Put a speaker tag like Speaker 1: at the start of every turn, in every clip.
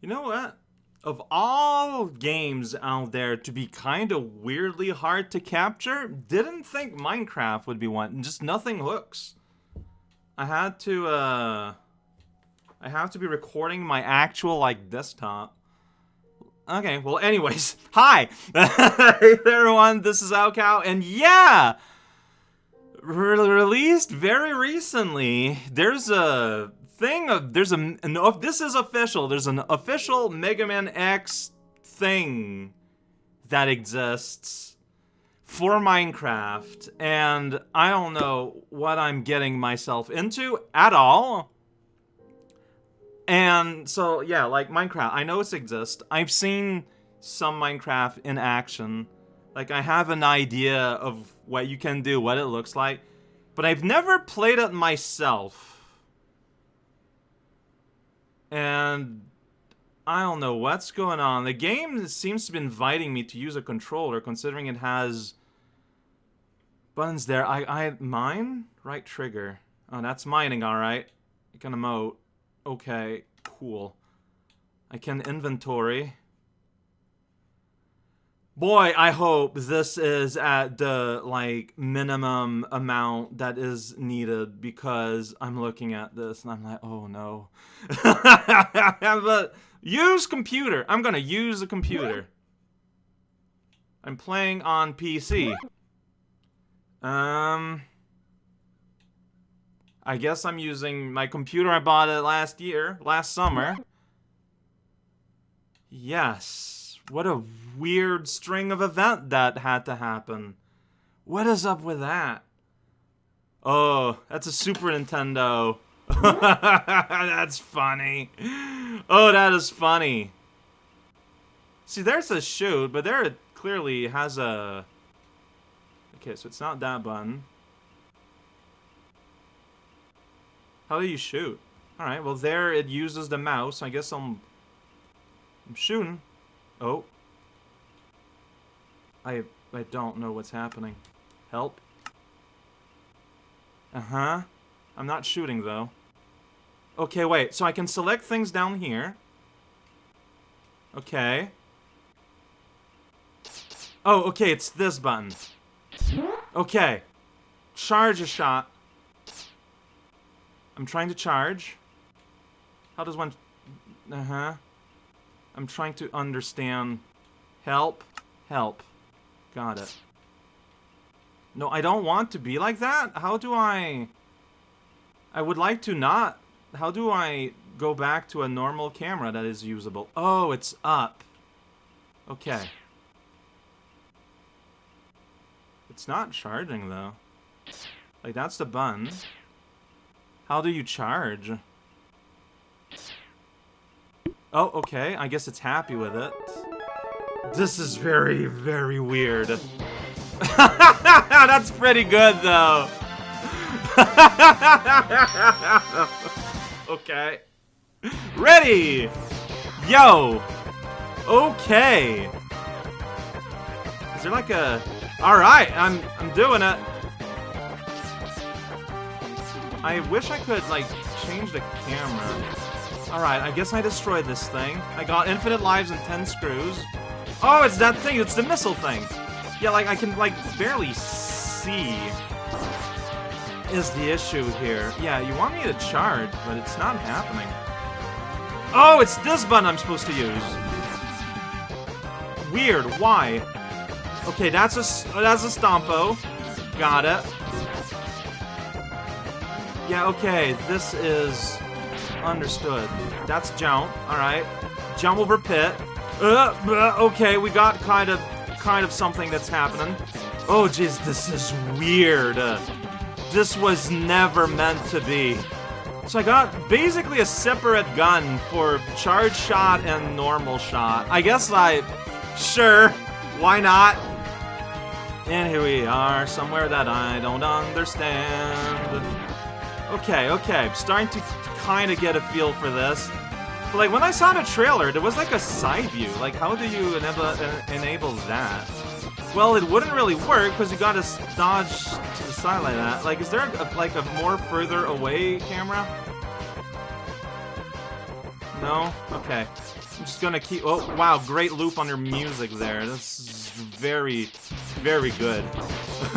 Speaker 1: You know what? Of all games out there to be kind of weirdly hard to capture, didn't think Minecraft would be one. Just nothing hooks. I had to, uh... I have to be recording my actual, like, desktop. Okay, well, anyways, hi! hey there, everyone, this is raocow, and yeah! Re released very recently, there's a thing of, there's a, an, this is official, there's an official Mega Man X thing that exists for Minecraft, and I don't know what I'm getting myself into at all. And so, yeah, like Minecraft, I know it exists. I've seen some Minecraft in action. Like, I have an idea of what you can do, what it looks like. But I've never played it myself. And I don't know what's going on. The game seems to be inviting me to use a controller, considering it has buttons there. I, I, mine? Right trigger. Oh, that's mining, alright. You can emote. Okay, cool. I can inventory. Boy, I hope this is at the, like, minimum amount that is needed because I'm looking at this and I'm like, oh no. but use computer. I'm gonna use a computer. I'm playing on PC. Um... I guess I'm using my computer I bought it last year, last summer. Yes. What a weird string of event that had to happen. What is up with that? Oh, that's a Super Nintendo. that's funny. Oh, that is funny. See, there's a shoot, but there it clearly has a... Okay, so it's not that button. How do you shoot? Alright, well there it uses the mouse. I guess I'm... I'm shooting. Oh. I... I don't know what's happening. Help. Uh-huh. I'm not shooting, though. Okay, wait. So I can select things down here. Okay. Oh, okay, it's this button. Okay. Charge a shot. I'm trying to charge. How does one... Uh-huh. I'm trying to understand. Help. Help. Got it. No, I don't want to be like that. How do I... I would like to not... How do I go back to a normal camera that is usable? Oh, it's up. Okay. It's not charging, though. Like, that's the button. How do you charge? Oh, okay. I guess it's happy with it. This is very, very weird. That's pretty good, though. okay. Ready! Yo! Okay. Is there like a... Alright, I'm, I'm doing it. I wish I could, like, change the camera. Alright, I guess I destroyed this thing. I got infinite lives and 10 screws. Oh, it's that thing! It's the missile thing! Yeah, like, I can, like, barely see is the issue here. Yeah, you want me to charge, but it's not happening. Oh, it's this button I'm supposed to use. Weird, why? Okay, that's a, oh, that's a Stompo. Got it. Yeah, okay, this is understood. That's jump, alright. Jump over pit. Uh, uh, okay, we got kind of kind of something that's happening. Oh jeez, this is weird. Uh, this was never meant to be. So I got basically a separate gun for charge shot and normal shot. I guess I... Sure, why not? And here we are, somewhere that I don't understand. Okay, okay, I'm starting to kind of get a feel for this. But like, when I saw the trailer, there was like a side view. Like, how do you enable, uh, enable that? Well, it wouldn't really work, because you gotta dodge to the side like that. Like, is there a, like a more further away camera? No? Okay. I'm just gonna keep... Oh, wow, great loop on your music there. That's very, very good.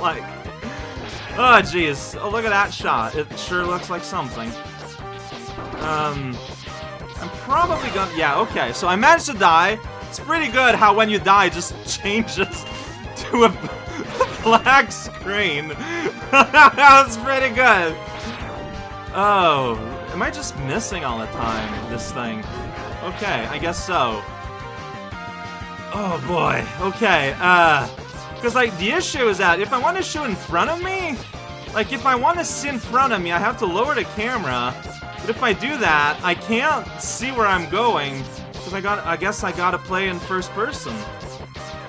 Speaker 1: like... Oh, jeez. Oh, look at that shot. It sure looks like something. Um... I'm probably gonna... Yeah, okay. So I managed to die. It's pretty good how when you die, it just changes to a black screen. That's pretty good. Oh, am I just missing all the time, this thing? Okay, I guess so. Oh boy, okay, uh... Because, like, the issue is that if I want to shoot in front of me, like, if I want to see in front of me, I have to lower the camera. But if I do that, I can't see where I'm going, because I got, I guess I gotta play in first person.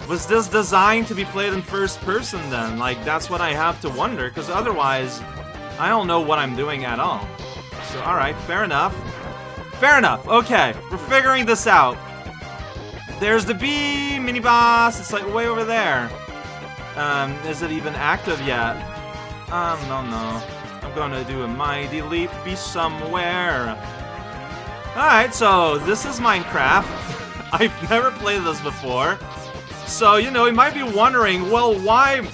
Speaker 1: Was this designed to be played in first person then? Like, that's what I have to wonder, because otherwise, I don't know what I'm doing at all. So, alright, fair enough. Fair enough, okay, we're figuring this out. There's the bee mini-boss, it's like way over there. Um, is it even active yet? Um, no, no. I'm gonna do a mighty leap, be somewhere. Alright, so this is Minecraft. I've never played this before. So, you know, you might be wondering, well, why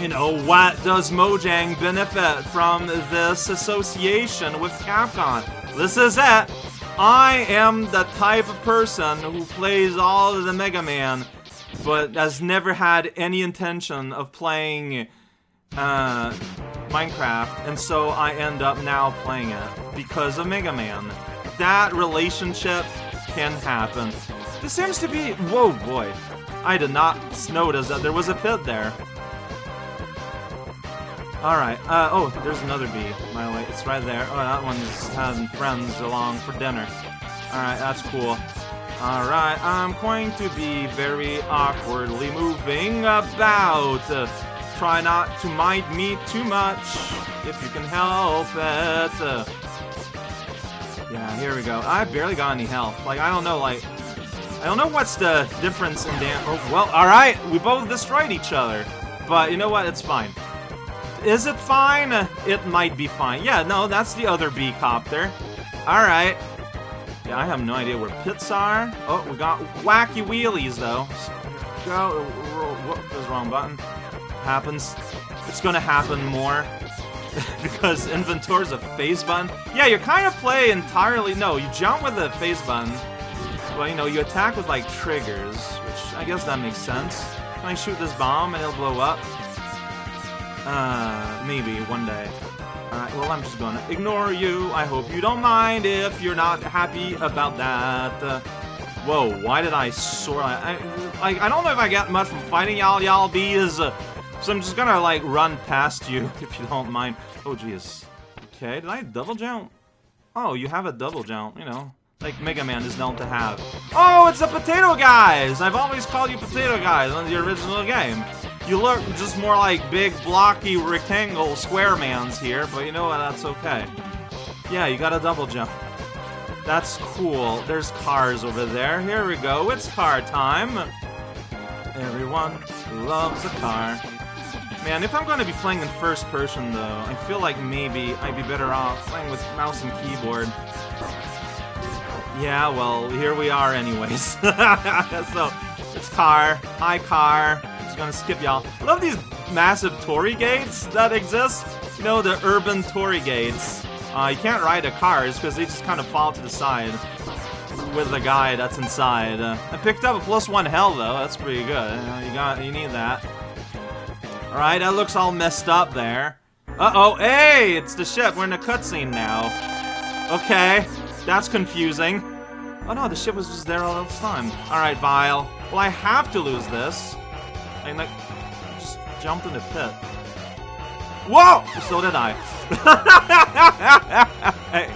Speaker 1: you know, what does Mojang benefit from this association with Capcom? This is it. I am the type of person who plays all of the Mega Man, but has never had any intention of playing uh, Minecraft, and so I end up now playing it because of Mega Man. That relationship can happen. This seems to be... Whoa, boy. I did not notice that there was a pit there. Alright, uh, oh, there's another bee, by the way. It's right there. Oh, that one's having friends along for dinner. Alright, that's cool. Alright, I'm going to be very awkwardly moving about. Uh, try not to mind me too much, if you can help it. Uh, yeah, here we go. I barely got any health. Like, I don't know, like... I don't know what's the difference in damage. Oh, well, alright, we both destroyed each other. But you know what? It's fine. Is it fine? It might be fine. Yeah, no, that's the other bee copter. Alright. Yeah, I have no idea where pits are. Oh, we got wacky wheelies, though. Go. There's wrong button. Happens. It's gonna happen more. because inventory's a face button. Yeah, you kind of play entirely... No, you jump with the face button. Well, you know, you attack with, like, triggers, which I guess that makes sense. Can I shoot this bomb and it'll blow up? Uh, maybe one day. Alright, well, I'm just gonna ignore you. I hope you don't mind if you're not happy about that. Uh, whoa, why did I soar? I, I, I don't know if I get much from fighting y'all, y'all bees. Uh, so I'm just gonna, like, run past you, if you don't mind. Oh, jeez. Okay, did I double jump? Oh, you have a double jump, you know. Like Mega Man is known to have. Oh, it's the Potato Guys! I've always called you Potato Guys on the original game. You look just more like big, blocky, rectangle square mans here, but you know what, that's okay. Yeah, you got a double jump. That's cool. There's cars over there. Here we go. It's car time. Everyone loves a car. Man, if I'm going to be playing in first person, though, I feel like maybe I'd be better off playing with mouse and keyboard. Yeah, well, here we are anyways. so, it's car. Hi, car gonna skip y'all. Love these massive torii gates that exist. You know, the urban torii gates. Uh, you can't ride the cars because they just kind of fall to the side with the guy that's inside. Uh, I picked up a plus one hell though. That's pretty good. You got, you need that. All right, that looks all messed up there. Uh oh, hey, it's the ship. We're in a cutscene now. Okay, that's confusing. Oh no, the ship was just there all the time. All right, Vile. Well, I have to lose this. I like just jumped in the pit. Whoa! So did I. hey,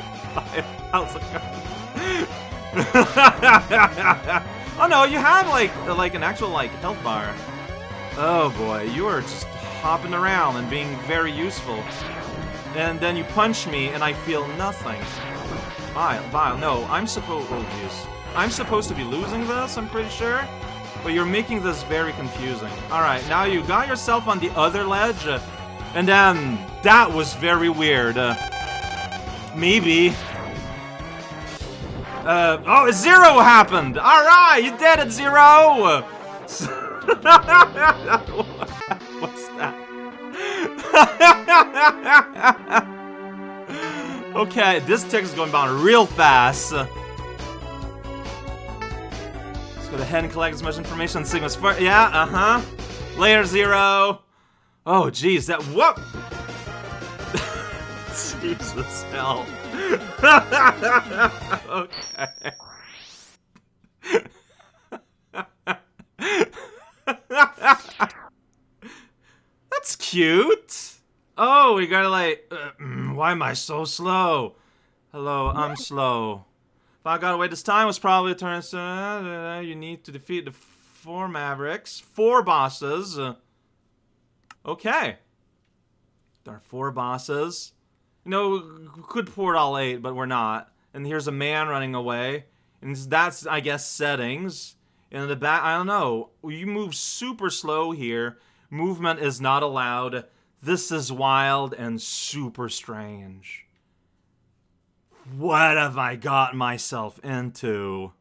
Speaker 1: how's it going? oh no, you have like like an actual like health bar. Oh boy, you are just hopping around and being very useful. And then you punch me and I feel nothing. Vile, Vile, no, I'm supposed- oh jeez. I'm supposed to be losing this, I'm pretty sure. But you're making this very confusing. Alright, now you got yourself on the other ledge. And then, that was very weird. Uh, maybe. Uh, oh, zero happened! Alright, you did it, Zero! What's that? okay, this tick is going down real fast. Go ahead and collect as much information on Sigma's first. Yeah, uh-huh. Layer Zero. Oh, jeez, that- what? Jesus, hell. okay. That's cute. Oh, we gotta like. Uh, mm, why am I so slow? Hello, I'm slow. If I got away this time, was probably a turn. Uh, you need to defeat the four Mavericks, four bosses. Okay. There are four bosses. You know, could port all eight, but we're not. And here's a man running away. And that's, I guess, settings. And in the back, I don't know. You move super slow here. Movement is not allowed. This is wild and super strange. What have I got myself into?